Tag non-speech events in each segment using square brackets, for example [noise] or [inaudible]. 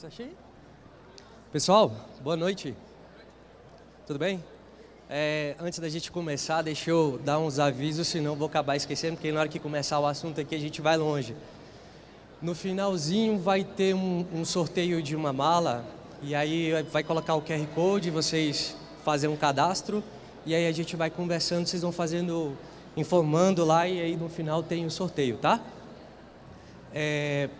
Achei? Pessoal, boa noite. Tudo bem? É, antes da gente começar, deixa eu dar uns avisos, senão vou acabar esquecendo, porque na hora que começar o assunto aqui a gente vai longe. No finalzinho vai ter um, um sorteio de uma mala, e aí vai colocar o QR Code, vocês fazem um cadastro, e aí a gente vai conversando, vocês vão fazendo, informando lá, e aí no final tem o um sorteio, tá? É,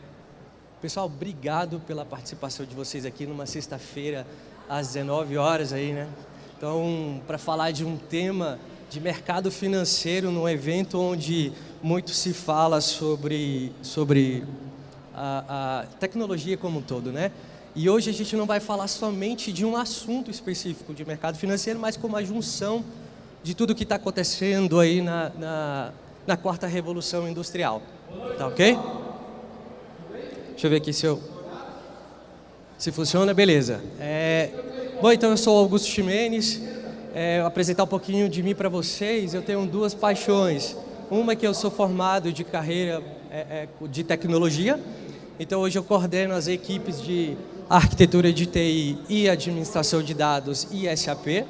pessoal, obrigado pela participação de vocês aqui numa sexta-feira às 19 horas aí, né? Então, para falar de um tema de mercado financeiro num evento onde muito se fala sobre, sobre a, a tecnologia como um todo, né? E hoje a gente não vai falar somente de um assunto específico de mercado financeiro, mas como a junção de tudo que está acontecendo aí na, na, na quarta revolução industrial. Tá ok? Deixa eu ver aqui se eu... Se funciona, beleza. É... Bom, então eu sou Augusto Ximenes. É, apresentar um pouquinho de mim para vocês. Eu tenho duas paixões. Uma é que eu sou formado de carreira é, é, de tecnologia. Então hoje eu coordeno as equipes de arquitetura de TI e administração de dados e SAP.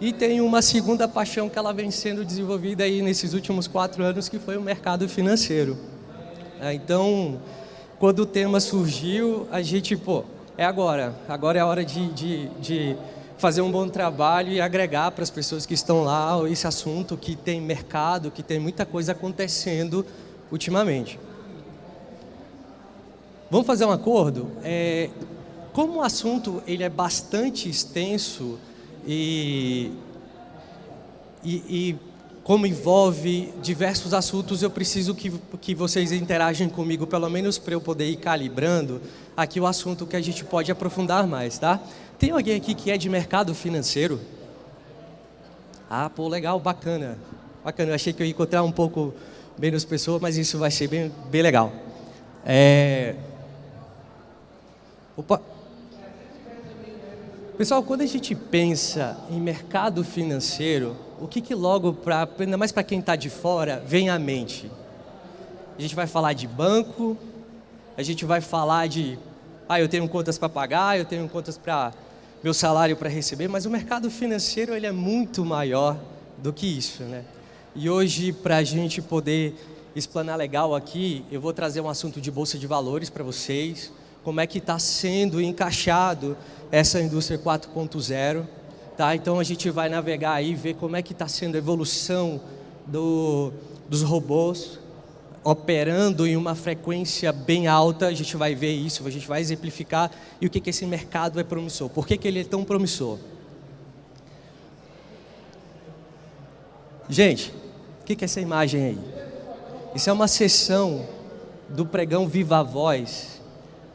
E tenho uma segunda paixão que ela vem sendo desenvolvida aí nesses últimos quatro anos, que foi o mercado financeiro. É, então, quando o tema surgiu, a gente, pô, é agora. Agora é a hora de, de, de fazer um bom trabalho e agregar para as pessoas que estão lá esse assunto que tem mercado, que tem muita coisa acontecendo ultimamente. Vamos fazer um acordo? É, como o assunto ele é bastante extenso e, e, e como envolve diversos assuntos, eu preciso que, que vocês interagem comigo, pelo menos para eu poder ir calibrando aqui o assunto que a gente pode aprofundar mais, tá? Tem alguém aqui que é de mercado financeiro? Ah, pô, legal, bacana. Bacana, eu achei que eu ia encontrar um pouco menos pessoas, mas isso vai ser bem, bem legal. É... Opa. Pessoal, quando a gente pensa em mercado financeiro, o que, que logo, pra, ainda mais para quem está de fora, vem à mente? A gente vai falar de banco, a gente vai falar de, ah, eu tenho contas para pagar, eu tenho contas para meu salário para receber, mas o mercado financeiro ele é muito maior do que isso, né? E hoje, para a gente poder explanar legal aqui, eu vou trazer um assunto de bolsa de valores para vocês, como é que está sendo encaixado essa indústria 4.0, Tá? Então a gente vai navegar aí, ver como é que está sendo a evolução do, dos robôs operando em uma frequência bem alta, a gente vai ver isso, a gente vai exemplificar e o que, que esse mercado é promissor. Por que, que ele é tão promissor? Gente, o que, que é essa imagem aí? Isso é uma sessão do pregão Viva Voz,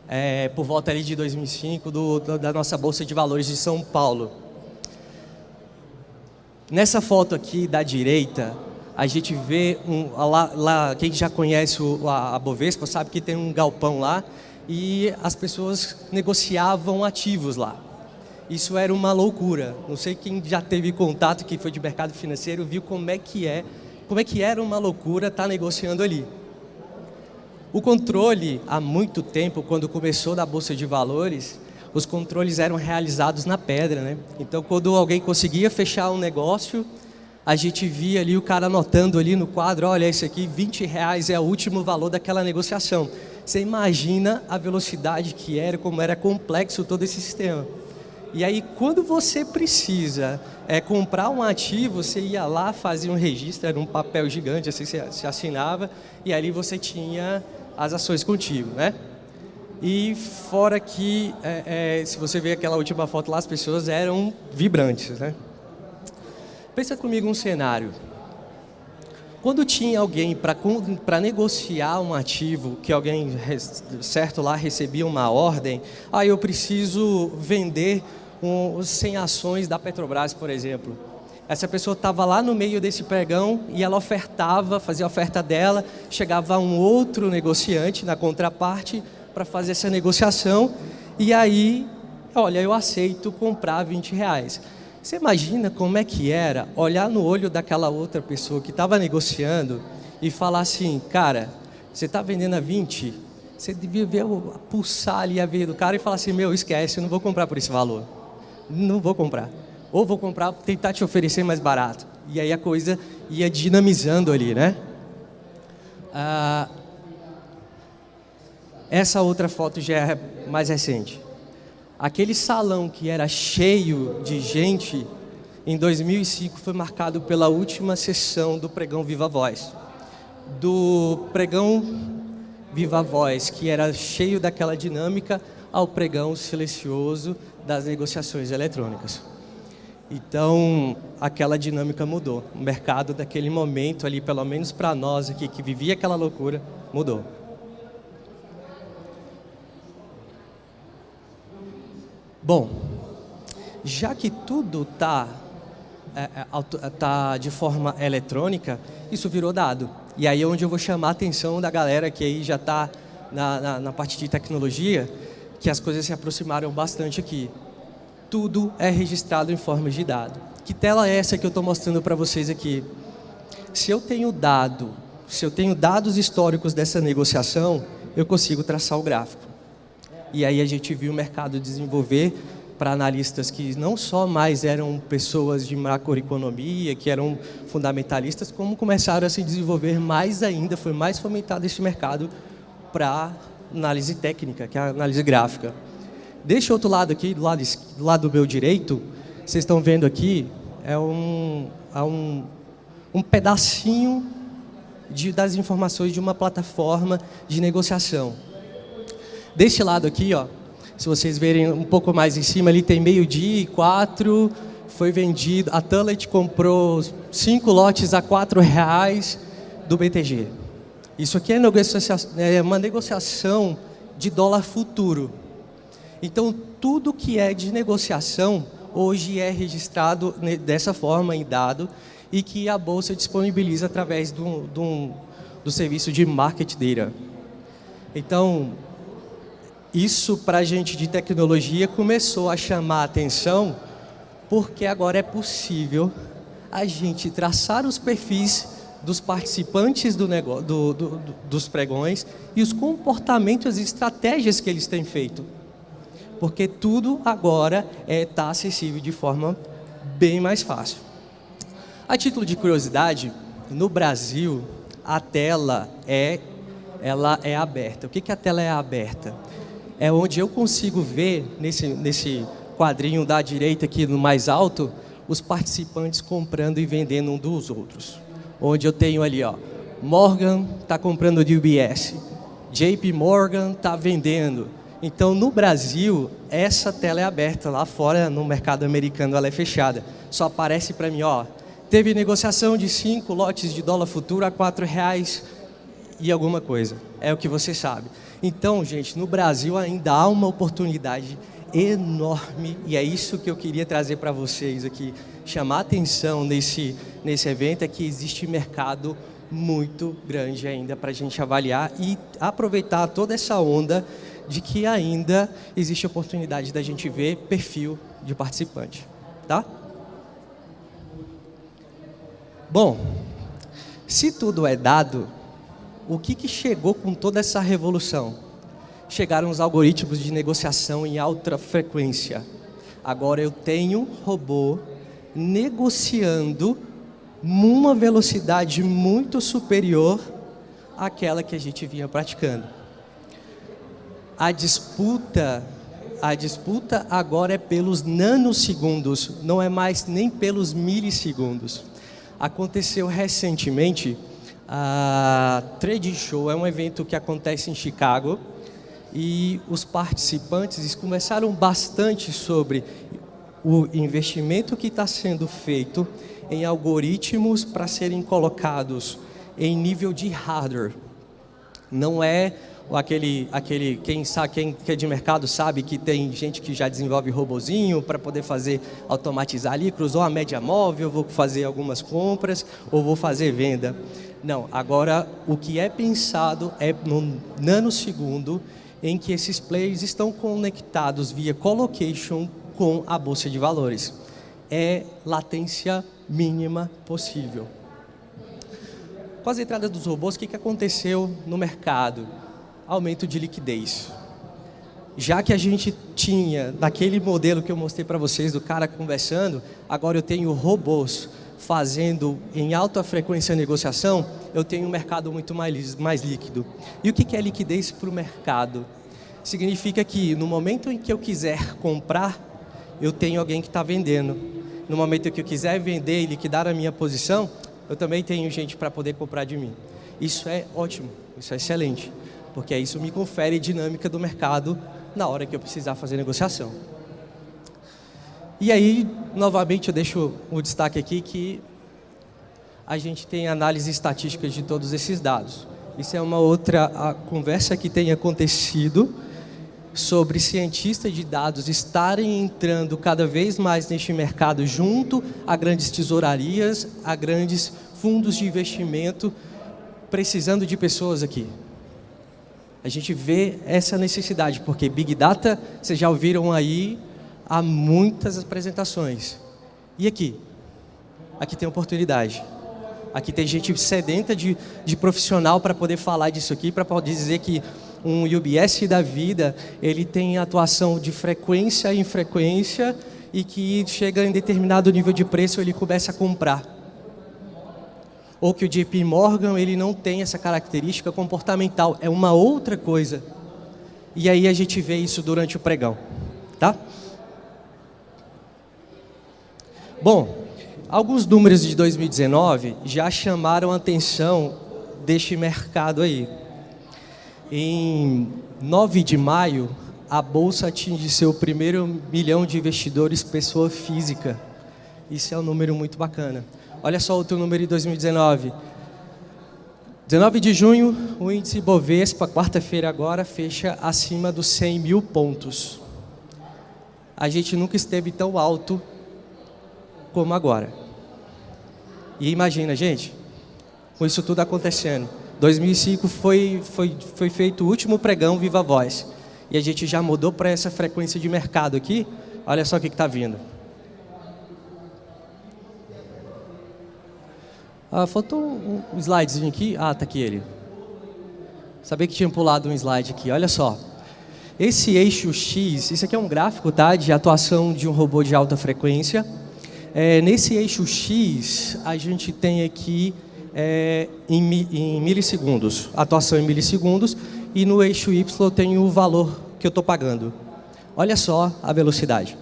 é, por volta ali de 2005, do, da nossa Bolsa de Valores de São Paulo. Nessa foto aqui da direita, a gente vê, um, lá, lá, quem já conhece o, a, a Bovespa sabe que tem um galpão lá e as pessoas negociavam ativos lá. Isso era uma loucura. Não sei quem já teve contato, que foi de mercado financeiro, viu como é que é, como é que era uma loucura estar tá negociando ali. O controle, há muito tempo, quando começou da Bolsa de Valores, os controles eram realizados na pedra, né? Então, quando alguém conseguia fechar um negócio, a gente via ali o cara anotando ali no quadro, olha, esse aqui, 20 reais é o último valor daquela negociação. Você imagina a velocidade que era, como era complexo todo esse sistema. E aí, quando você precisa é, comprar um ativo, você ia lá, fazia um registro, era um papel gigante, assim, você se assinava, e ali você tinha as ações contigo, né? E fora que, é, é, se você ver aquela última foto lá, as pessoas eram vibrantes, né? Pensa comigo um cenário. Quando tinha alguém para negociar um ativo, que alguém, certo lá, recebia uma ordem, ah, eu preciso vender um, 100 ações da Petrobras, por exemplo. Essa pessoa estava lá no meio desse pregão e ela ofertava, fazia a oferta dela, chegava um outro negociante na contraparte, para fazer essa negociação e aí, olha, eu aceito comprar 20 reais. Você imagina como é que era olhar no olho daquela outra pessoa que estava negociando e falar assim, cara, você está vendendo a 20, Você devia ver pulsar ali a veia do cara e falar assim, meu, esquece, eu não vou comprar por esse valor. Não vou comprar. Ou vou comprar, tentar te oferecer mais barato. E aí a coisa ia dinamizando ali, né? Ah, essa outra foto já é mais recente. Aquele salão que era cheio de gente, em 2005 foi marcado pela última sessão do pregão Viva Voz. Do pregão Viva Voz, que era cheio daquela dinâmica, ao pregão silencioso das negociações eletrônicas. Então, aquela dinâmica mudou. O mercado daquele momento ali, pelo menos para nós aqui que vivia aquela loucura, mudou. Bom, já que tudo está é, é, tá de forma eletrônica, isso virou dado. E aí é onde eu vou chamar a atenção da galera que aí já está na, na, na parte de tecnologia, que as coisas se aproximaram bastante aqui. Tudo é registrado em forma de dado. Que tela é essa que eu estou mostrando para vocês aqui? Se eu tenho dado, se eu tenho dados históricos dessa negociação, eu consigo traçar o gráfico. E aí a gente viu o mercado desenvolver para analistas que não só mais eram pessoas de macroeconomia, que eram fundamentalistas, como começaram a se desenvolver mais ainda, foi mais fomentado esse mercado para análise técnica, que é a análise gráfica. Deste outro lado aqui, do lado, do lado do meu direito, vocês estão vendo aqui, é um, é um, um pedacinho de, das informações de uma plataforma de negociação. Deste lado aqui, ó, se vocês verem um pouco mais em cima, ali tem meio-dia e quatro, foi vendido, a Tullet comprou cinco lotes a quatro reais do BTG. Isso aqui é, é uma negociação de dólar futuro. Então, tudo que é de negociação, hoje é registrado dessa forma em dado e que a Bolsa disponibiliza através do, do, do serviço de Market Data. Então, isso para a gente de tecnologia começou a chamar a atenção porque agora é possível a gente traçar os perfis dos participantes do negócio, do, do, dos pregões e os comportamentos e estratégias que eles têm feito. Porque tudo agora está é, tá acessível de forma bem mais fácil. A título de curiosidade, no Brasil, a tela é, ela é aberta. O que, que a tela é aberta? é onde eu consigo ver, nesse, nesse quadrinho da direita aqui no mais alto, os participantes comprando e vendendo um dos outros. Onde eu tenho ali, ó, Morgan está comprando de UBS, JP Morgan está vendendo. Então, no Brasil, essa tela é aberta. Lá fora, no mercado americano, ela é fechada. Só aparece para mim, ó, teve negociação de cinco lotes de dólar futuro a quatro reais e alguma coisa. É o que você sabe. Então, gente, no Brasil ainda há uma oportunidade enorme e é isso que eu queria trazer para vocês aqui, chamar atenção nesse, nesse evento, é que existe mercado muito grande ainda para a gente avaliar e aproveitar toda essa onda de que ainda existe oportunidade da gente ver perfil de participante, tá? Bom, se tudo é dado, o que, que chegou com toda essa revolução? Chegaram os algoritmos de negociação em alta frequência. Agora eu tenho robô negociando numa velocidade muito superior àquela que a gente vinha praticando. A disputa, a disputa agora é pelos nanosegundos, não é mais nem pelos milissegundos. Aconteceu recentemente a Trade Show é um evento que acontece em Chicago e os participantes começaram bastante sobre o investimento que está sendo feito em algoritmos para serem colocados em nível de hardware. Não é aquele, aquele quem, sabe, quem é de mercado sabe que tem gente que já desenvolve robozinho para poder fazer, automatizar ali, cruzou a média móvel, vou fazer algumas compras ou vou fazer venda. Não, agora o que é pensado é no nanosegundo em que esses players estão conectados via colocation com a bolsa de valores. É latência mínima possível. Com as entradas dos robôs, o que, que aconteceu no mercado? Aumento de liquidez. Já que a gente tinha, naquele modelo que eu mostrei para vocês, do cara conversando, agora eu tenho robôs fazendo em alta frequência negociação, eu tenho um mercado muito mais, mais líquido. E o que é liquidez para o mercado? Significa que no momento em que eu quiser comprar, eu tenho alguém que está vendendo. No momento em que eu quiser vender e liquidar a minha posição, eu também tenho gente para poder comprar de mim. Isso é ótimo, isso é excelente, porque isso me confere dinâmica do mercado na hora que eu precisar fazer negociação. E aí, novamente, eu deixo o destaque aqui que a gente tem análise estatística de todos esses dados. Isso é uma outra conversa que tem acontecido sobre cientistas de dados estarem entrando cada vez mais neste mercado junto a grandes tesourarias, a grandes fundos de investimento, precisando de pessoas aqui. A gente vê essa necessidade, porque Big Data, vocês já ouviram aí há muitas apresentações. E aqui? Aqui tem oportunidade. Aqui tem gente sedenta de, de profissional para poder falar disso aqui, para poder dizer que um UBS da vida, ele tem atuação de frequência em frequência e que chega em determinado nível de preço, ele começa a comprar. Ou que o JP Morgan, ele não tem essa característica comportamental, é uma outra coisa. E aí a gente vê isso durante o pregão, tá? Bom, alguns números de 2019 já chamaram a atenção deste mercado aí. Em 9 de maio, a Bolsa atinge seu primeiro milhão de investidores pessoa física. Isso é um número muito bacana. Olha só outro número de 2019. 19 de junho, o índice Bovespa, quarta-feira agora, fecha acima dos 100 mil pontos. A gente nunca esteve tão alto como agora. E imagina, gente, com isso tudo acontecendo. 2005 foi, foi, foi feito o último pregão Viva Voz. E a gente já mudou para essa frequência de mercado aqui. Olha só o que está vindo. Ah, faltou um, slidezinho aqui. Ah, está aqui ele. Sabia que tinha pulado um slide aqui. Olha só. Esse eixo X, isso aqui é um gráfico tá, de atuação de um robô de alta frequência. É, nesse eixo X, a gente tem aqui é, em, em milissegundos, atuação em milissegundos, e no eixo Y tenho o valor que eu estou pagando. Olha só a velocidade.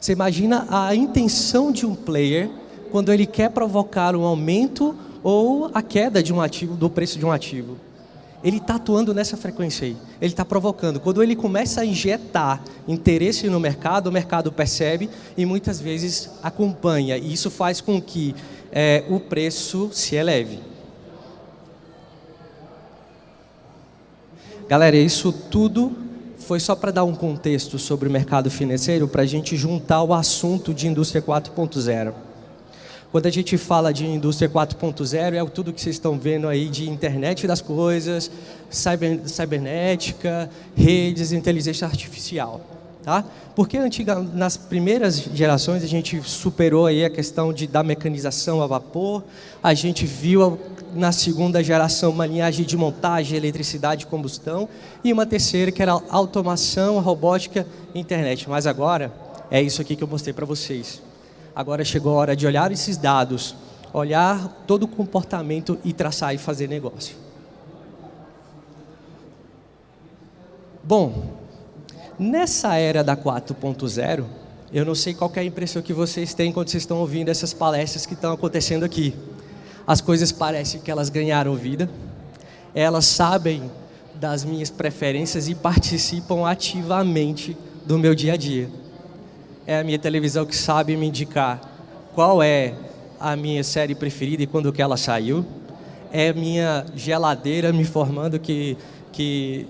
Você imagina a intenção de um player quando ele quer provocar um aumento ou a queda de um ativo, do preço de um ativo. Ele está atuando nessa frequência aí. Ele está provocando. Quando ele começa a injetar interesse no mercado, o mercado percebe e muitas vezes acompanha. E isso faz com que é, o preço se eleve. Galera, isso tudo foi só para dar um contexto sobre o mercado financeiro, para a gente juntar o assunto de indústria 4.0. Quando a gente fala de indústria 4.0, é tudo que vocês estão vendo aí de internet das coisas, cyber, cibernética, redes, inteligência artificial. Tá? Porque antiga, nas primeiras gerações a gente superou aí a questão de, da mecanização a vapor, a gente viu na segunda geração uma linhagem de montagem, eletricidade combustão, e uma terceira que era automação, robótica e internet. Mas agora é isso aqui que eu mostrei para vocês. Agora chegou a hora de olhar esses dados, olhar todo o comportamento e traçar e fazer negócio. Bom, Nessa era da 4.0, eu não sei qual é a impressão que vocês têm quando vocês estão ouvindo essas palestras que estão acontecendo aqui. As coisas parecem que elas ganharam vida, elas sabem das minhas preferências e participam ativamente do meu dia a dia. É a minha televisão que sabe me indicar qual é a minha série preferida e quando que ela saiu. É a minha geladeira me informando que, que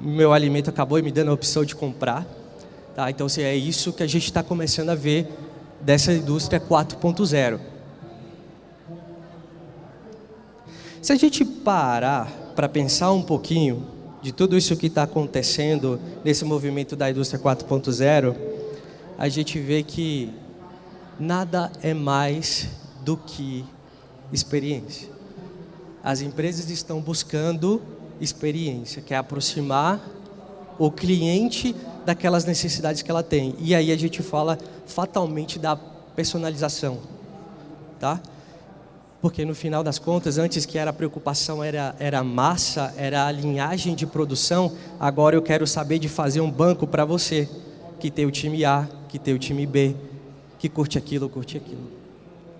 meu alimento acabou me dando a opção de comprar. Tá? Então, assim, é isso que a gente está começando a ver dessa indústria 4.0. Se a gente parar para pensar um pouquinho de tudo isso que está acontecendo nesse movimento da indústria 4.0, a gente vê que nada é mais do que experiência. As empresas estão buscando experiência, que é aproximar o cliente daquelas necessidades que ela tem. E aí a gente fala fatalmente da personalização, tá? Porque no final das contas, antes que era a preocupação era, era massa, era a linhagem de produção, agora eu quero saber de fazer um banco para você, que tem o time A, que tem o time B, que curte aquilo, curte aquilo.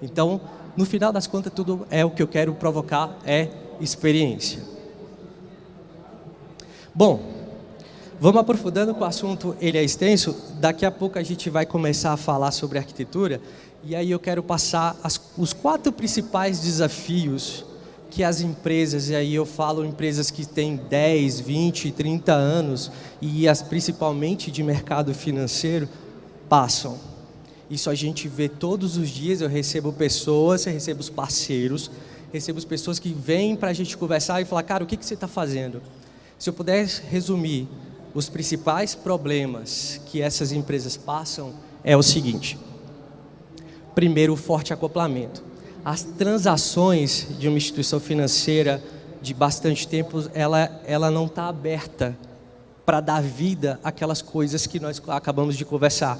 Então, no final das contas, tudo é o que eu quero provocar, é experiência. Bom, vamos aprofundando com o assunto, ele é extenso, daqui a pouco a gente vai começar a falar sobre arquitetura, e aí eu quero passar as, os quatro principais desafios que as empresas, e aí eu falo empresas que têm 10, 20, 30 anos, e as principalmente de mercado financeiro, passam. Isso a gente vê todos os dias, eu recebo pessoas, eu recebo os parceiros, recebo as pessoas que vêm para a gente conversar e falar, cara, o que, que você está fazendo? Se eu pudesse resumir os principais problemas que essas empresas passam, é o seguinte. Primeiro, o forte acoplamento. As transações de uma instituição financeira de bastante tempo, ela, ela não está aberta para dar vida àquelas coisas que nós acabamos de conversar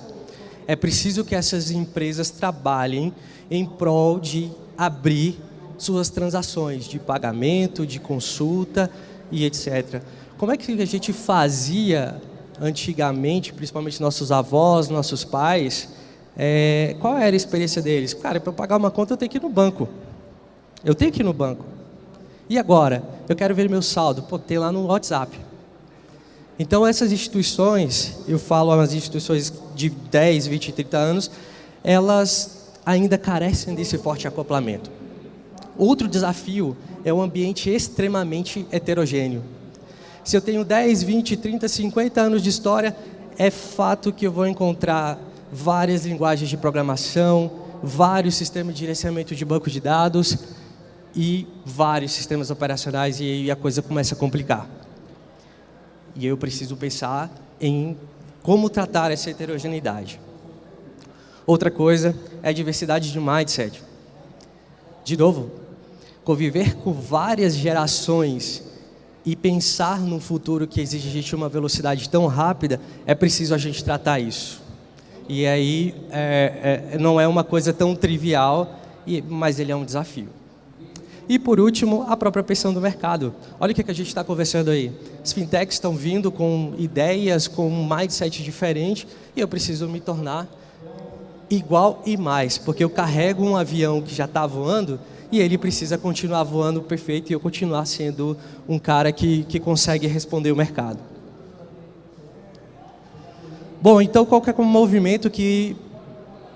é preciso que essas empresas trabalhem em prol de abrir suas transações de pagamento, de consulta e etc. Como é que a gente fazia antigamente, principalmente nossos avós, nossos pais, é, qual era a experiência deles? Cara, para pagar uma conta eu tenho que ir no banco. Eu tenho que ir no banco. E agora? Eu quero ver meu saldo. Pô, tem lá no WhatsApp. Então, essas instituições, eu falo as instituições de 10, 20, 30 anos, elas ainda carecem desse forte acoplamento. Outro desafio é um ambiente extremamente heterogêneo. Se eu tenho 10, 20, 30, 50 anos de história, é fato que eu vou encontrar várias linguagens de programação, vários sistemas de gerenciamento de banco de dados e vários sistemas operacionais e aí a coisa começa a complicar. E eu preciso pensar em como tratar essa heterogeneidade. Outra coisa é a diversidade de mindset. De novo, conviver com várias gerações e pensar num futuro que exige uma velocidade tão rápida, é preciso a gente tratar isso. E aí é, é, não é uma coisa tão trivial, mas ele é um desafio. E por último, a própria pressão do mercado. Olha o que a gente está conversando aí. As fintechs estão vindo com ideias, com um mindset diferente e eu preciso me tornar igual e mais, porque eu carrego um avião que já está voando e ele precisa continuar voando perfeito e eu continuar sendo um cara que, que consegue responder o mercado. Bom, então qual que é o movimento que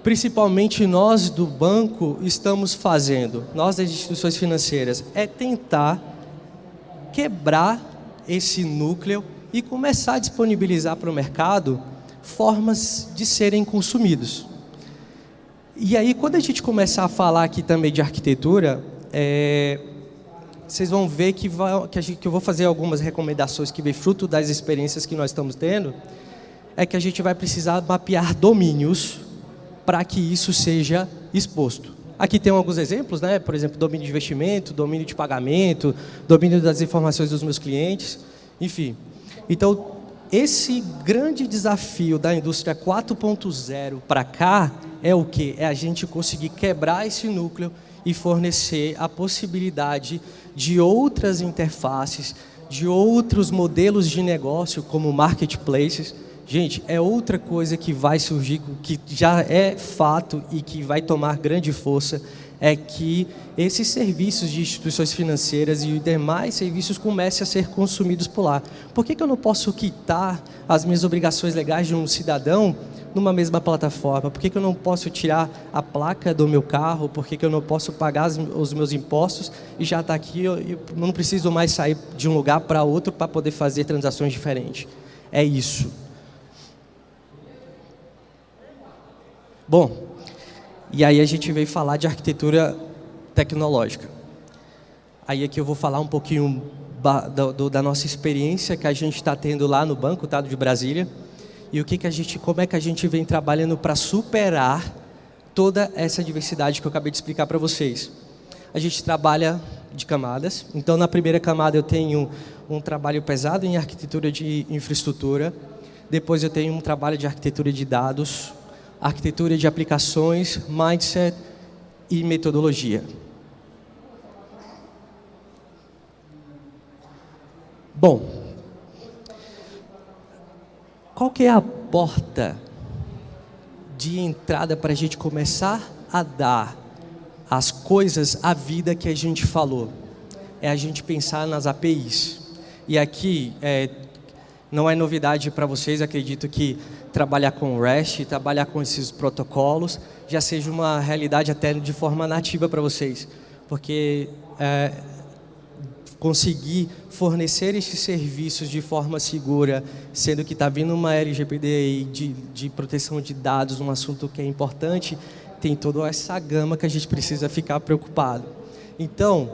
principalmente nós do banco estamos fazendo, nós das instituições financeiras, é tentar quebrar esse núcleo e começar a disponibilizar para o mercado formas de serem consumidos. E aí, quando a gente começar a falar aqui também de arquitetura, é, vocês vão ver que, vai, que, gente, que, eu vou fazer algumas recomendações que vem fruto das experiências que nós estamos tendo, é que a gente vai precisar mapear domínios para que isso seja exposto. Aqui tem alguns exemplos, né? por exemplo, domínio de investimento, domínio de pagamento, domínio das informações dos meus clientes, enfim. Então, esse grande desafio da indústria 4.0 para cá é o que? É a gente conseguir quebrar esse núcleo e fornecer a possibilidade de outras interfaces, de outros modelos de negócio, como marketplaces, Gente, é outra coisa que vai surgir, que já é fato e que vai tomar grande força, é que esses serviços de instituições financeiras e demais serviços comecem a ser consumidos por lá. Por que, que eu não posso quitar as minhas obrigações legais de um cidadão numa mesma plataforma? Por que, que eu não posso tirar a placa do meu carro? Por que, que eu não posso pagar os meus impostos e já está aqui, eu, eu não preciso mais sair de um lugar para outro para poder fazer transações diferentes? É isso. Bom, e aí a gente veio falar de arquitetura tecnológica. Aí aqui eu vou falar um pouquinho da, do, da nossa experiência que a gente está tendo lá no Banco tá, de Brasília e o que, que a gente, como é que a gente vem trabalhando para superar toda essa diversidade que eu acabei de explicar para vocês. A gente trabalha de camadas. Então, na primeira camada eu tenho um trabalho pesado em arquitetura de infraestrutura, depois eu tenho um trabalho de arquitetura de dados, arquitetura de aplicações, mindset e metodologia. Bom, qual que é a porta de entrada para a gente começar a dar as coisas à vida que a gente falou? É a gente pensar nas APIs. E aqui, é, não é novidade para vocês, acredito que trabalhar com REST, trabalhar com esses protocolos, já seja uma realidade até de forma nativa para vocês. Porque é, conseguir fornecer esses serviços de forma segura, sendo que está vindo uma LGPD de, de proteção de dados, um assunto que é importante, tem toda essa gama que a gente precisa ficar preocupado. Então,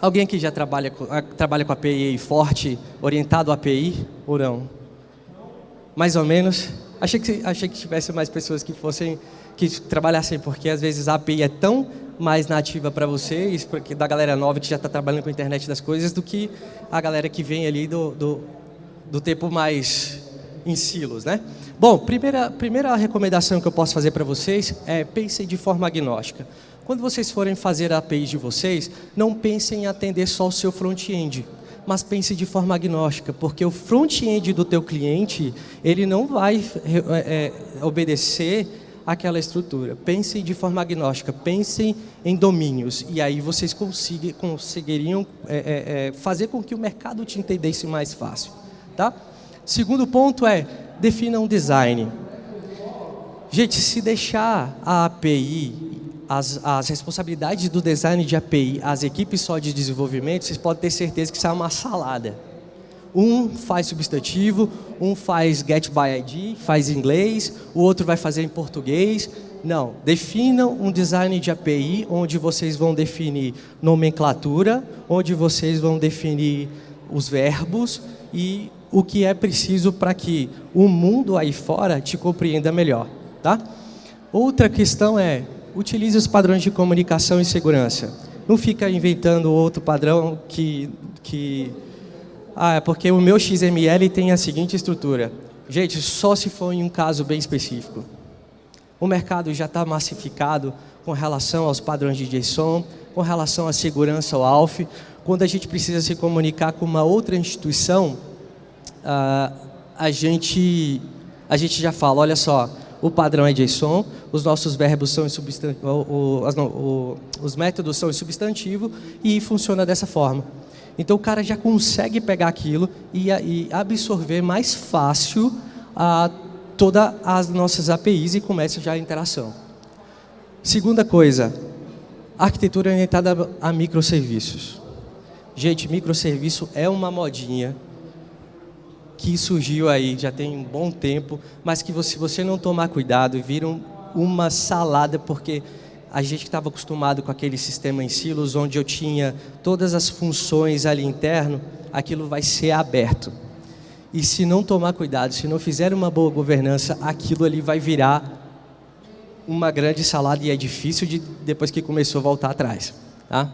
alguém aqui já trabalha trabalha com API forte, orientado a API ou não? Mais ou menos? Achei que, achei que tivesse mais pessoas que fossem, que trabalhassem, porque às vezes a API é tão mais nativa para vocês, porque da galera nova que já está trabalhando com a internet das coisas, do que a galera que vem ali do, do, do tempo mais em silos, né? Bom, primeira, primeira recomendação que eu posso fazer para vocês é pensem de forma agnóstica. Quando vocês forem fazer a API de vocês, não pensem em atender só o seu front-end, mas pense de forma agnóstica, porque o front-end do teu cliente, ele não vai é, obedecer aquela estrutura. Pensem de forma agnóstica, pensem em domínios, e aí vocês conseguiriam é, é, é, fazer com que o mercado te entendesse mais fácil. Tá? Segundo ponto é, defina um design. Gente, se deixar a API, as, as responsabilidades do design de API, as equipes só de desenvolvimento, vocês podem ter certeza que isso é uma salada. Um faz substantivo, um faz get by ID, faz em inglês, o outro vai fazer em português. Não, definam um design de API onde vocês vão definir nomenclatura, onde vocês vão definir os verbos e o que é preciso para que o mundo aí fora te compreenda melhor. Tá? Outra questão é, utilize os padrões de comunicação e segurança. Não fica inventando outro padrão que, que ah, é porque o meu XML tem a seguinte estrutura. Gente, só se for em um caso bem específico. O mercado já está massificado com relação aos padrões de JSON, com relação à segurança ao ALF. Quando a gente precisa se comunicar com uma outra instituição, ah, a, gente, a gente já fala, olha só, o padrão é JSON, os nossos verbos são em o, o, os métodos são em substantivo e funciona dessa forma. Então o cara já consegue pegar aquilo e, e absorver mais fácil a, todas as nossas APIs e começa já a interação. Segunda coisa, arquitetura orientada a microserviços. Gente, microserviço é uma modinha que surgiu aí já tem um bom tempo, mas que se você não tomar cuidado, viram uma salada, porque a gente estava acostumado com aquele sistema em silos, onde eu tinha todas as funções ali interno, aquilo vai ser aberto. E se não tomar cuidado, se não fizer uma boa governança, aquilo ali vai virar uma grande salada e é difícil de, depois que começou, voltar atrás. Tá?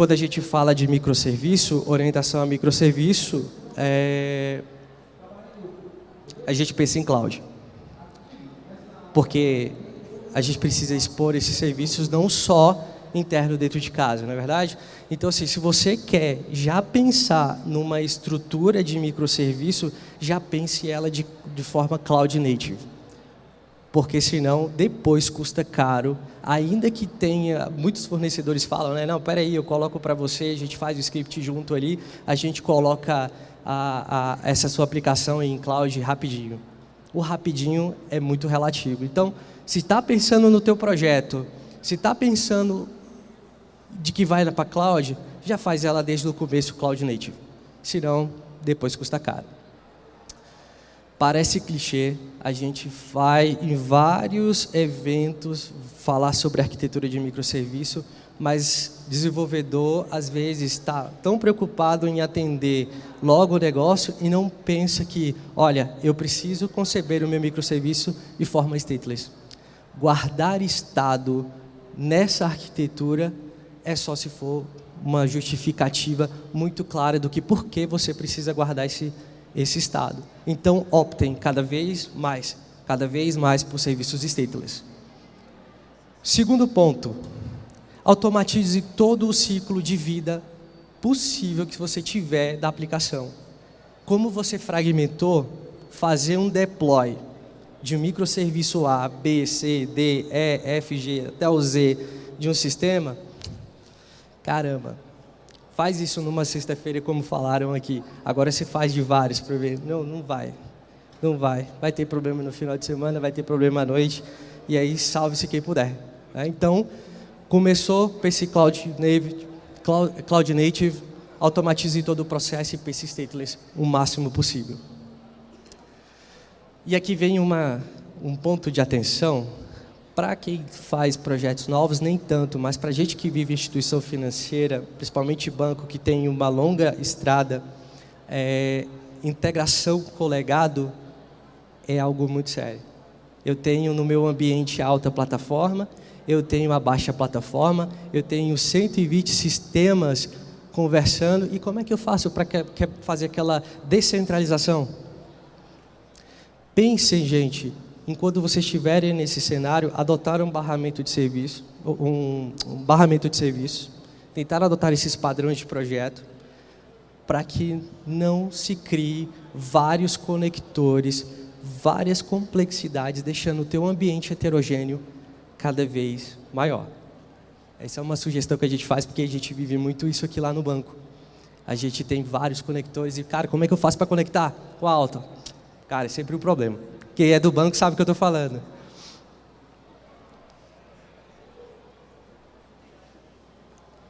Quando a gente fala de microserviço, orientação a microserviço, é... a gente pensa em cloud. Porque a gente precisa expor esses serviços não só interno dentro de casa, não é verdade? Então, assim, se você quer já pensar numa estrutura de microserviço, já pense ela de, de forma cloud native. Porque senão, depois custa caro, ainda que tenha, muitos fornecedores falam, né, não, peraí, eu coloco para você, a gente faz o script junto ali, a gente coloca a, a, essa sua aplicação em cloud rapidinho. O rapidinho é muito relativo. Então, se está pensando no teu projeto, se está pensando de que vai para cloud, já faz ela desde o começo cloud native. Senão, depois custa caro. Parece clichê, a gente vai em vários eventos falar sobre arquitetura de microserviço, mas desenvolvedor às vezes está tão preocupado em atender logo o negócio e não pensa que, olha, eu preciso conceber o meu microserviço de forma stateless. Guardar estado nessa arquitetura é só se for uma justificativa muito clara do que por que você precisa guardar esse, esse estado. Então, optem cada vez mais, cada vez mais por serviços stateless. Segundo ponto, automatize todo o ciclo de vida possível que você tiver da aplicação. Como você fragmentou, fazer um deploy de um microserviço A, B, C, D, E, F, G, até o Z de um sistema, caramba, faz isso numa sexta-feira como falaram aqui, agora você faz de vários para ver. Não, não vai, não vai. Vai ter problema no final de semana, vai ter problema à noite, e aí salve-se quem puder. Né? Então, começou com esse Cloud Native, Cloud, Cloud Native, automatize todo o processo e pense stateless o máximo possível. E aqui vem uma, um ponto de atenção para quem faz projetos novos, nem tanto, mas para a gente que vive instituição financeira, principalmente banco que tem uma longa estrada, é, integração com o legado é algo muito sério. Eu tenho no meu ambiente alta plataforma, eu tenho a baixa plataforma, eu tenho 120 sistemas conversando, e como é que eu faço para fazer aquela descentralização? Pensem, gente, enquanto vocês estiverem nesse cenário, adotar um barramento de serviço, um, um barramento de serviço, tentar adotar esses padrões de projeto, para que não se crie vários conectores, várias complexidades, deixando o teu ambiente heterogêneo cada vez maior. Essa é uma sugestão que a gente faz, porque a gente vive muito isso aqui lá no banco. A gente tem vários conectores e, cara, como é que eu faço para conectar com a alta? Cara, é sempre um problema. Quem é do banco sabe o que eu estou falando.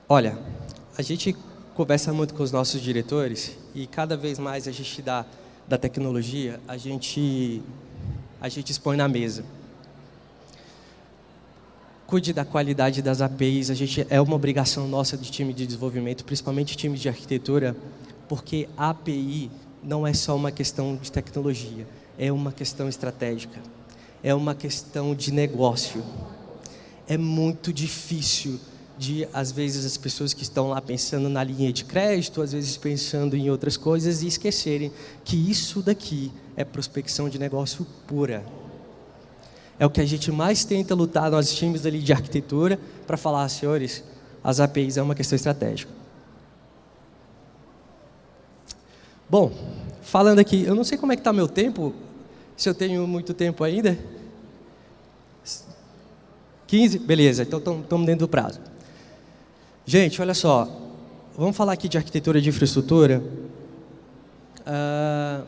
Olha, a gente conversa muito com os nossos diretores e cada vez mais a gente dá da tecnologia, a gente, a gente expõe na mesa. Cuide da qualidade das APIs, a gente, é uma obrigação nossa de time de desenvolvimento, principalmente time de arquitetura, porque a API não é só uma questão de tecnologia, é uma questão estratégica, é uma questão de negócio. É muito difícil de, às vezes, as pessoas que estão lá pensando na linha de crédito, às vezes pensando em outras coisas e esquecerem que isso daqui é prospecção de negócio pura. É o que a gente mais tenta lutar nos times ali de arquitetura para falar, senhores, as APIs é uma questão estratégica. Bom, falando aqui, eu não sei como é que está meu tempo, se eu tenho muito tempo ainda. 15? Beleza, então estamos dentro do prazo. Gente, olha só, vamos falar aqui de arquitetura de infraestrutura. Uh,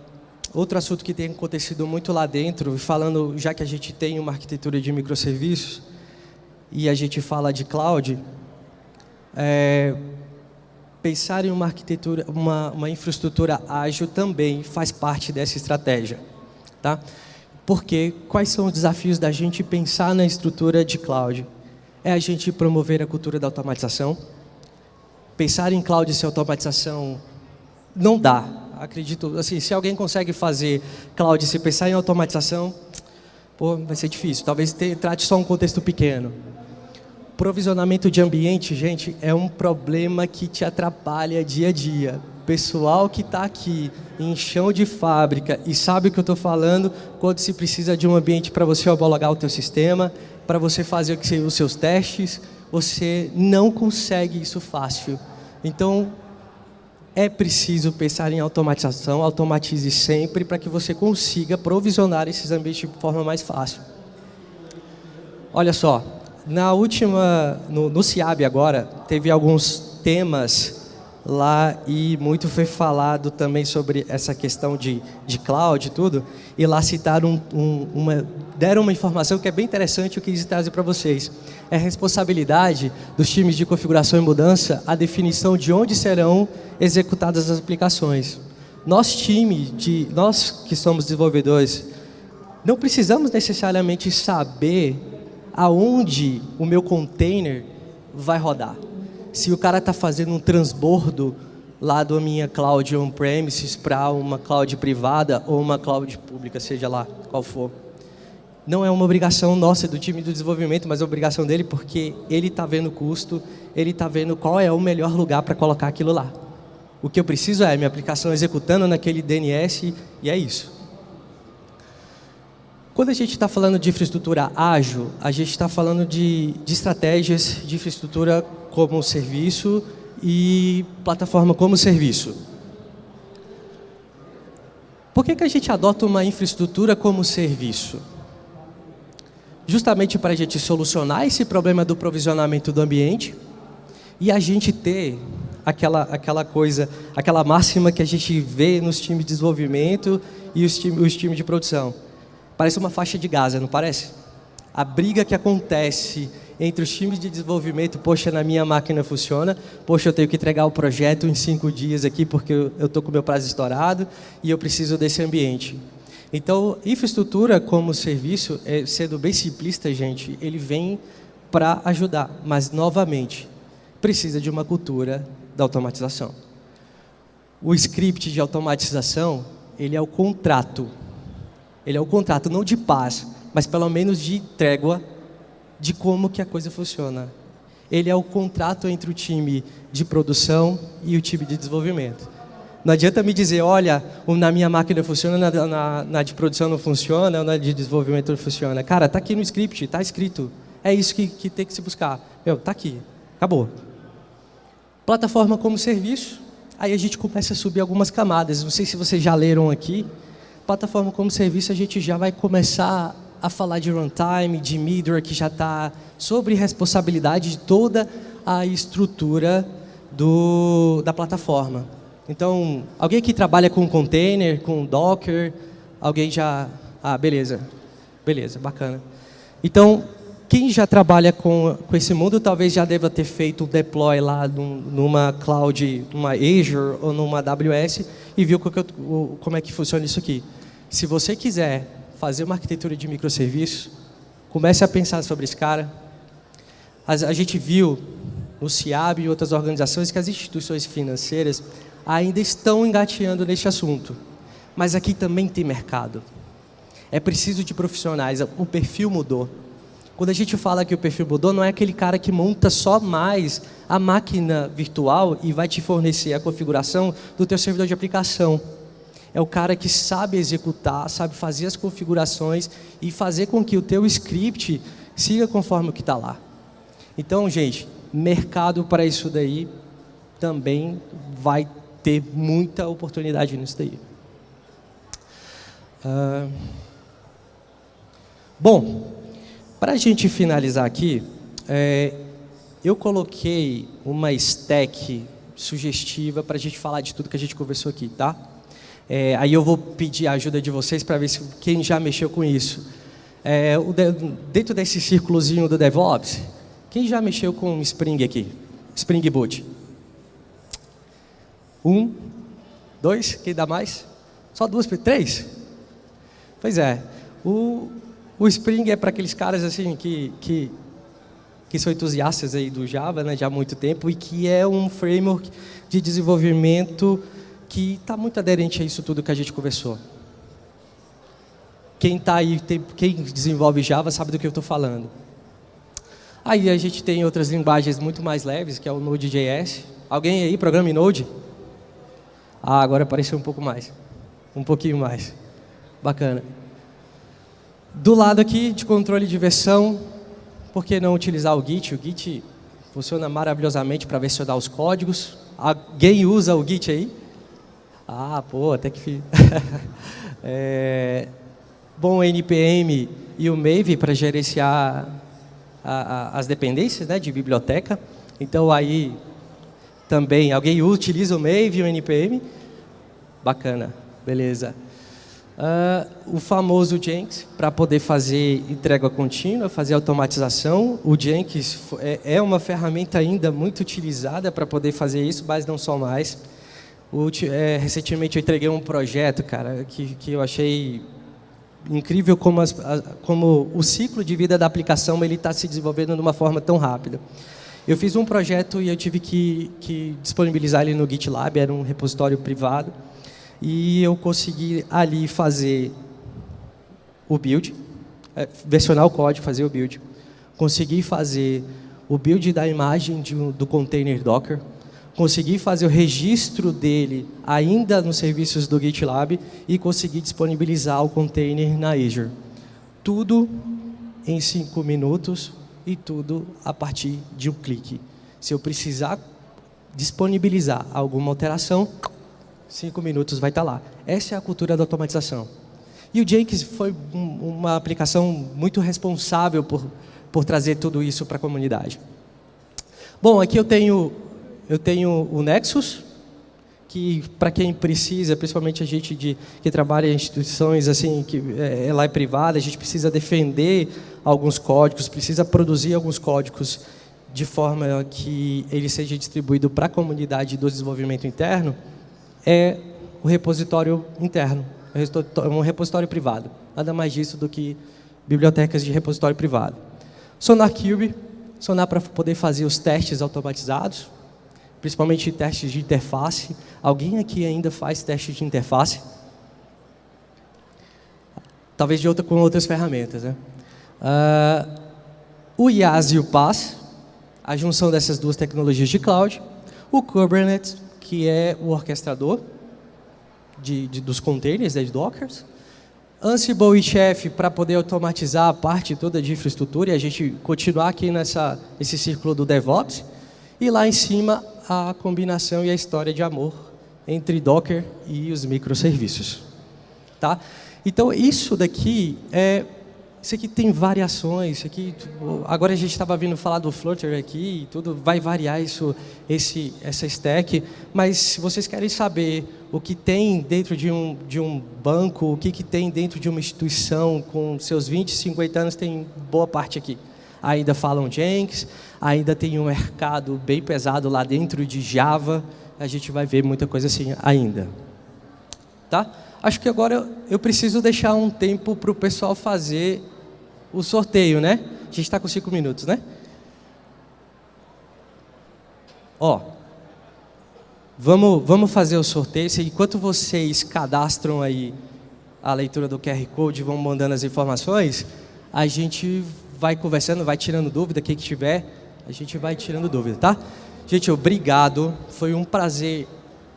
outro assunto que tem acontecido muito lá dentro, falando, já que a gente tem uma arquitetura de microserviços, e a gente fala de cloud, é, pensar em uma arquitetura, uma, uma infraestrutura ágil também faz parte dessa estratégia. Tá? Porque quais são os desafios da gente pensar na estrutura de cloud? É a gente promover a cultura da automatização. Pensar em cloud sem automatização não dá. Acredito, assim, se alguém consegue fazer cloud sem pensar em automatização, pô, vai ser difícil. Talvez te, trate só um contexto pequeno. Provisionamento de ambiente, gente, é um problema que te atrapalha dia a dia. Pessoal que está aqui em chão de fábrica e sabe o que eu estou falando quando se precisa de um ambiente para você homologar o teu sistema, para você fazer os seus testes, você não consegue isso fácil. Então, é preciso pensar em automatização, automatize sempre para que você consiga provisionar esses ambientes de forma mais fácil. Olha só, na última, no, no CIAB agora, teve alguns temas lá e muito foi falado também sobre essa questão de, de cloud e tudo, e lá citaram um, um, uma, deram uma informação que é bem interessante eu quis trazer para vocês. É responsabilidade dos times de configuração e mudança a definição de onde serão executadas as aplicações. Nós time de nós que somos desenvolvedores não precisamos necessariamente saber aonde o meu container vai rodar. Se o cara está fazendo um transbordo lá da minha cloud on-premises para uma cloud privada ou uma cloud pública, seja lá qual for. não é uma obrigação nossa do time do desenvolvimento, mas é obrigação dele porque ele está vendo o custo, ele está vendo qual é o melhor lugar para colocar aquilo lá. O que eu preciso é minha aplicação executando naquele DNS e é isso. Quando a gente está falando de infraestrutura ágil, a gente está falando de, de estratégias de infraestrutura como serviço e plataforma como serviço. Por que, que a gente adota uma infraestrutura como serviço? Justamente para a gente solucionar esse problema do provisionamento do ambiente e a gente ter aquela, aquela coisa, aquela máxima que a gente vê nos times de desenvolvimento e os, os times de produção Parece uma faixa de Gaza, não parece? A briga que acontece entre os times de desenvolvimento, poxa, na minha máquina funciona, poxa, eu tenho que entregar o projeto em cinco dias aqui porque eu estou com meu prazo estourado e eu preciso desse ambiente. Então, infraestrutura como serviço, é, sendo bem simplista, gente, ele vem para ajudar, mas, novamente, precisa de uma cultura da automatização. O script de automatização, ele é o contrato ele é o contrato não de paz, mas pelo menos de trégua de como que a coisa funciona. Ele é o contrato entre o time de produção e o time de desenvolvimento. Não adianta me dizer, olha, na minha máquina funciona, na, na, na de produção não funciona, na de desenvolvimento não funciona. Cara, está aqui no script, está escrito. É isso que, que tem que se buscar. Meu, está aqui. Acabou. Plataforma como serviço. Aí a gente começa a subir algumas camadas. Não sei se vocês já leram aqui, plataforma como serviço, a gente já vai começar a falar de runtime, de middleware, que já está sobre responsabilidade de toda a estrutura do, da plataforma. Então, alguém que trabalha com container, com Docker, alguém já... Ah, beleza. Beleza, bacana. Então, quem já trabalha com, com esse mundo talvez já deva ter feito o deploy lá num, numa cloud, numa Azure ou numa AWS e viu como é que funciona isso aqui. Se você quiser fazer uma arquitetura de microserviços, comece a pensar sobre esse cara. A, a gente viu no CIAB e outras organizações que as instituições financeiras ainda estão engateando neste assunto. Mas aqui também tem mercado. É preciso de profissionais, o perfil mudou. Quando a gente fala que o perfil mudou, não é aquele cara que monta só mais a máquina virtual e vai te fornecer a configuração do teu servidor de aplicação. É o cara que sabe executar, sabe fazer as configurações e fazer com que o teu script siga conforme o que está lá. Então, gente, mercado para isso daí também vai ter muita oportunidade nisso daí. Uh, bom, para a gente finalizar aqui, é, eu coloquei uma stack sugestiva para a gente falar de tudo que a gente conversou aqui, tá? É, aí eu vou pedir a ajuda de vocês para ver se quem já mexeu com isso. É, de, dentro desse círculozinho do DevOps, quem já mexeu com Spring aqui? Spring Boot. Um, dois, quem dá mais? Só duas, três? Pois é. O, o Spring é para aqueles caras assim que, que, que são entusiastas aí do Java né, já há muito tempo e que é um framework de desenvolvimento que está muito aderente a isso tudo que a gente conversou. Quem está aí, tem, quem desenvolve Java sabe do que eu estou falando. Aí a gente tem outras linguagens muito mais leves, que é o Node.js. Alguém aí programa em Node? Ah, agora apareceu um pouco mais. Um pouquinho mais. Bacana. Do lado aqui de controle de versão, por que não utilizar o Git? O Git funciona maravilhosamente para versionar os códigos. Alguém usa o Git aí? Ah, pô, até que... [laughs] é... Bom, NPM e o Maven para gerenciar a, a, as dependências né, de biblioteca. Então, aí também, alguém utiliza o Maven e o NPM? Bacana, beleza. Uh, o famoso Jenkins, para poder fazer entrega contínua, fazer automatização. O Jenkins é, é uma ferramenta ainda muito utilizada para poder fazer isso, mas não só mais. O, é, recentemente eu entreguei um projeto, cara, que, que eu achei incrível como, as, como o ciclo de vida da aplicação ele está se desenvolvendo de uma forma tão rápida. Eu fiz um projeto e eu tive que, que disponibilizar ele no GitLab, era um repositório privado e eu consegui ali fazer o build, é, versionar o código, fazer o build, conseguir fazer o build da imagem de, do container Docker, conseguir fazer o registro dele ainda nos serviços do GitLab e conseguir disponibilizar o container na Azure. Tudo em cinco minutos e tudo a partir de um clique. Se eu precisar disponibilizar alguma alteração, cinco minutos vai estar lá. Essa é a cultura da automatização. E o Jenkins foi uma aplicação muito responsável por, por trazer tudo isso para a comunidade. Bom, aqui eu tenho, eu tenho o Nexus, que para quem precisa, principalmente a gente de, que trabalha em instituições assim, que é, ela é privada, a gente precisa defender alguns códigos, precisa produzir alguns códigos de forma que ele seja distribuído para a comunidade do desenvolvimento interno, é o repositório interno, é um repositório privado. Nada mais disso do que bibliotecas de repositório privado. SonarQube, Sonar para poder fazer os testes automatizados, principalmente testes de interface. Alguém aqui ainda faz testes de interface? Talvez de outra, com outras ferramentas. Né? Uh, o IaaS e o PaaS, a junção dessas duas tecnologias de cloud. O Kubernetes, que é o orquestrador de, de, dos containers, né, de Dockers. Ansible e Chef para poder automatizar a parte toda de infraestrutura e a gente continuar aqui nessa, nesse círculo do DevOps. E lá em cima, a combinação e a história de amor entre Docker e os microserviços. Tá? Então, isso daqui é isso aqui tem variações, isso aqui, agora a gente estava vindo falar do Flutter aqui, tudo vai variar isso, esse, essa stack, mas se vocês querem saber o que tem dentro de um, de um banco, o que, que tem dentro de uma instituição com seus 20, 50 anos, tem boa parte aqui. Ainda falam Jenkins, ainda tem um mercado bem pesado lá dentro de Java, a gente vai ver muita coisa assim ainda. Tá? Acho que agora eu preciso deixar um tempo para o pessoal fazer o sorteio, né? A gente está com cinco minutos, né? Ó, vamos, vamos fazer o sorteio. Enquanto vocês cadastram aí a leitura do QR Code, vão mandando as informações, a gente vai conversando, vai tirando dúvida, quem que tiver, a gente vai tirando dúvida, tá? Gente, obrigado. Foi um prazer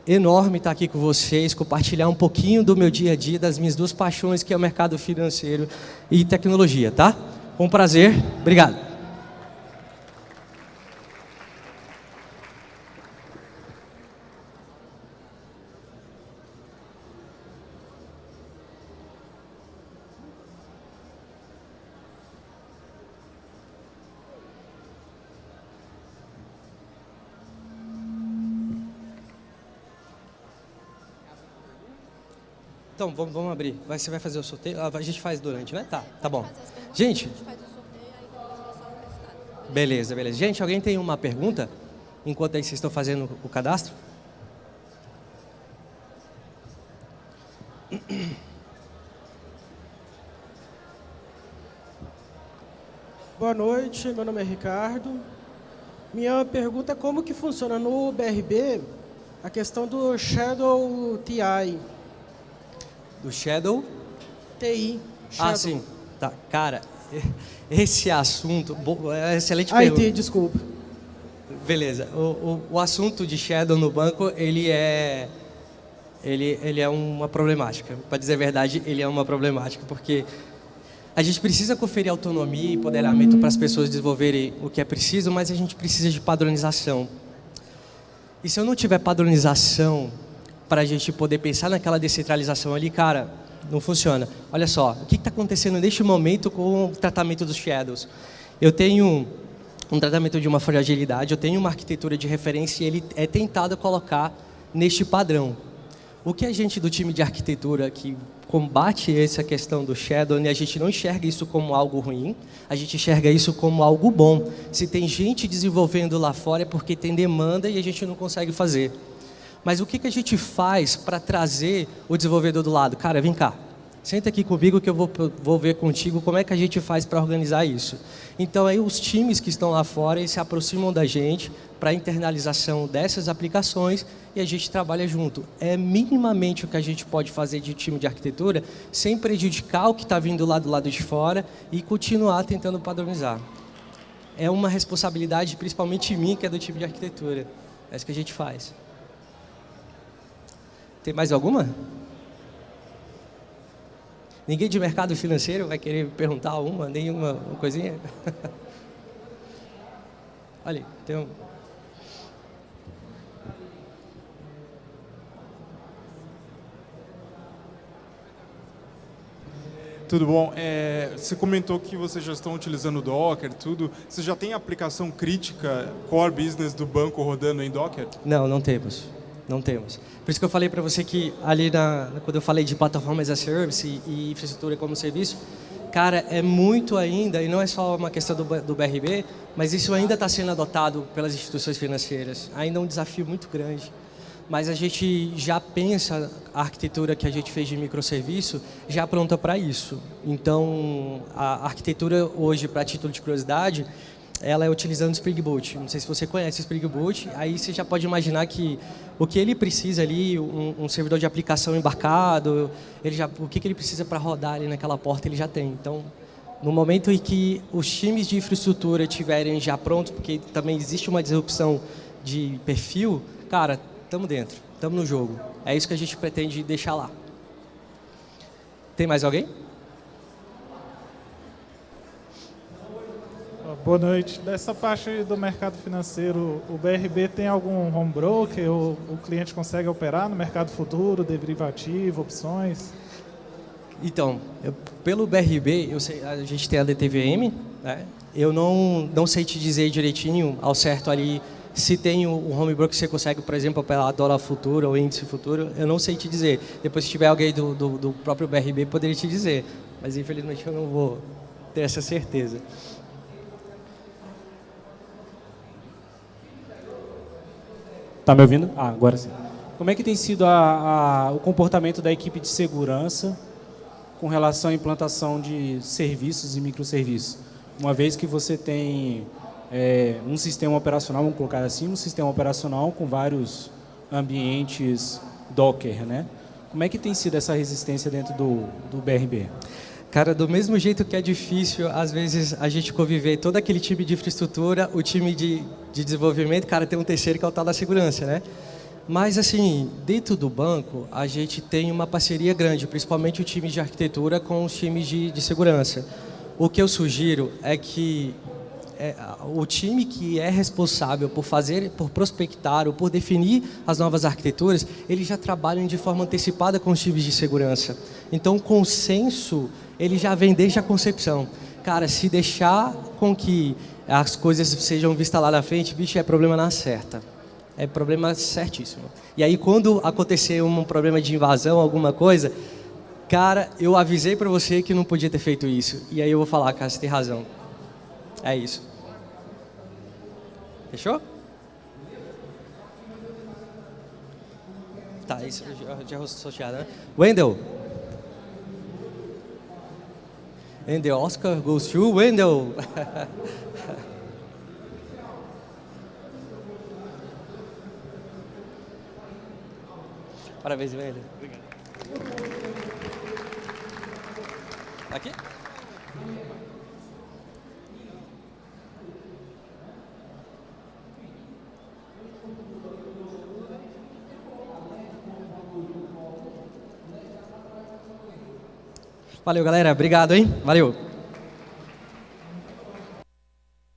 enorme estar aqui com vocês, compartilhar um pouquinho do meu dia a dia, das minhas duas paixões, que é o mercado financeiro e tecnologia, tá? Um prazer. Obrigado. Vamos, vamos abrir. Vai, você vai fazer o sorteio? Ah, a gente faz durante, né? Tá, tá bom. Gente. Beleza, beleza. Gente, alguém tem uma pergunta? Enquanto aí vocês estão fazendo o cadastro? [clears throat] Boa noite, meu nome é Ricardo. Minha pergunta é como que funciona no BRB a questão do Shadow TI. Do Shadow? TI. Ah, Shadow. Ah, sim. Tá. Cara, [laughs] esse assunto... É excelente ah, pergunta. IT, desculpa. Beleza. O, o, o, assunto de Shadow no banco, ele é... Ele, ele é uma problemática. Para dizer a verdade, ele é uma problemática, porque a gente precisa conferir autonomia e empoderamento para as pessoas desenvolverem o que é preciso, mas a gente precisa de padronização. E se eu não tiver padronização para a gente poder pensar naquela descentralização ali, cara, não funciona. Olha só, o que está acontecendo neste momento com o tratamento dos shadows? Eu tenho um tratamento de uma fragilidade, eu tenho uma arquitetura de referência e ele é tentado colocar neste padrão. O que a gente do time de arquitetura que combate essa questão do shadow, né, a gente não enxerga isso como algo ruim, a gente enxerga isso como algo bom. Se tem gente desenvolvendo lá fora é porque tem demanda e a gente não consegue fazer. Mas o que, que a gente faz para trazer o desenvolvedor do lado? Cara, vem cá. Senta aqui comigo que eu vou, vou ver contigo como é que a gente faz para organizar isso. Então, aí os times que estão lá fora, se aproximam da gente para a internalização dessas aplicações e a gente trabalha junto. É minimamente o que a gente pode fazer de time de arquitetura sem prejudicar o que está vindo lá do lado de fora e continuar tentando padronizar. É uma responsabilidade, principalmente minha, que é do time de arquitetura. É isso que a gente faz. Tem mais alguma? Ninguém de mercado financeiro vai querer perguntar uma, nenhuma uma coisinha? [laughs] Olha, tem um... Tudo bom. É, você comentou que vocês já estão utilizando Docker, tudo. Você já tem aplicação crítica, core business do banco rodando em Docker? Não, não temos. Não temos. Por isso que eu falei para você que ali na, quando eu falei de plataforma as a service e, infraestrutura como serviço, cara, é muito ainda, e não é só uma questão do, do BRB, mas isso ainda está sendo adotado pelas instituições financeiras. Ainda é um desafio muito grande. Mas a gente já pensa a arquitetura que a gente fez de microserviço já pronta para isso. Então, a arquitetura hoje, para título de curiosidade, ela é utilizando Spring Boot. Não sei se você conhece Spring Boot, aí você já pode imaginar que o que ele precisa ali, um, um servidor de aplicação embarcado, ele já, o que, que ele precisa para rodar ali naquela porta, ele já tem. Então, no momento em que os times de infraestrutura estiverem já prontos, porque também existe uma disrupção de perfil, cara, estamos dentro, estamos no jogo. É isso que a gente pretende deixar lá. Tem mais alguém? Boa noite. Dessa parte do mercado financeiro, o BRB tem algum home broker? Ou o cliente consegue operar no mercado futuro, derivativo, opções? Então, eu, pelo BRB, eu sei, a gente tem a DTVM, né? eu não, não sei te dizer direitinho, ao certo ali, se tem o home broker que você consegue, por exemplo, operar dólar futuro ou índice futuro, eu não sei te dizer. Depois, se tiver alguém do, do, do próprio BRB, poderia te dizer. Mas, infelizmente, eu não vou ter essa certeza. Está me ouvindo? Ah, agora sim. Como é que tem sido a, a, o comportamento da equipe de segurança com relação à implantação de serviços e microserviços? Uma vez que você tem é, um sistema operacional, vamos colocar assim, um sistema operacional com vários ambientes Docker, né? Como é que tem sido essa resistência dentro do, do BRB? Cara, do mesmo jeito que é difícil, às vezes, a gente conviver todo aquele time de infraestrutura, o time de, de desenvolvimento, cara, tem um terceiro que é o tal da segurança, né? Mas, assim, dentro do banco, a gente tem uma parceria grande, principalmente o time de arquitetura com os times de, de segurança. O que eu sugiro é que é, o time que é responsável por fazer, por prospectar ou por definir as novas arquiteturas, eles já trabalham de forma antecipada com os times de segurança. Então, o consenso ele já vem desde a concepção. Cara, se deixar com que as coisas sejam vistas lá na frente, bicho, é problema na certa. É problema certíssimo. E aí, quando acontecer um problema de invasão, alguma coisa, cara, eu avisei para você que não podia ter feito isso. E aí eu vou falar, cara, você tem razão. É isso. Fechou? Tá, isso já, associado, né? Wendell. And the Oscar goes to Wendell. [laughs] Parabéns, Wendell. Obrigado. Aqui? Valeu, galera. Obrigado, hein? Valeu.